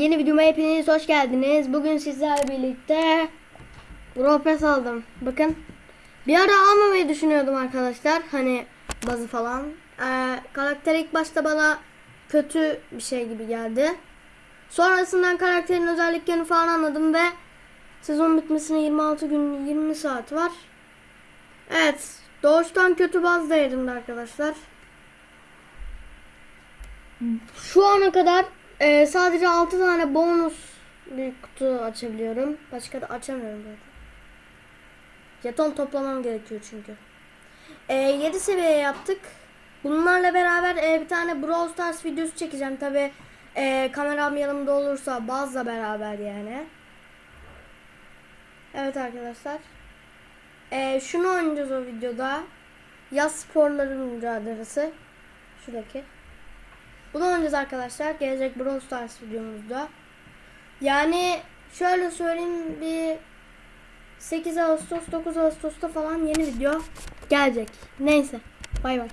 yeni videoma hepiniz hoş geldiniz. Bugün sizlerle birlikte Pass aldım. Bakın bir ara almamayı düşünüyordum arkadaşlar. Hani bazı falan. Ee, karakter ilk başta bana kötü bir şey gibi geldi. Sonrasından karakterin özelliklerini falan anladım ve sezon bitmesine 26 gün 20 saat var. Evet doğuştan kötü baz değerinde arkadaşlar. Şu ana kadar e, sadece 6 tane bonus bir kutu açabiliyorum. Başka da açamıyorum zaten. Jeton toplamam gerekiyor çünkü. E, 7 seviye yaptık. Bunlarla beraber e, bir tane Brawl Stars videosu çekeceğim. Tabi e, kameram yanımda olursa bazla beraber yani. Evet arkadaşlar. E, şunu oynayacağız o videoda. Yaz sporların mücadelesi. Şuradaki. Bunu oynayacağız arkadaşlar. Gelecek Brawl Stars videomuzda. Yani şöyle söyleyeyim bir 8 Ağustos 9 Ağustos'ta falan yeni video gelecek. Neyse. Bay bay.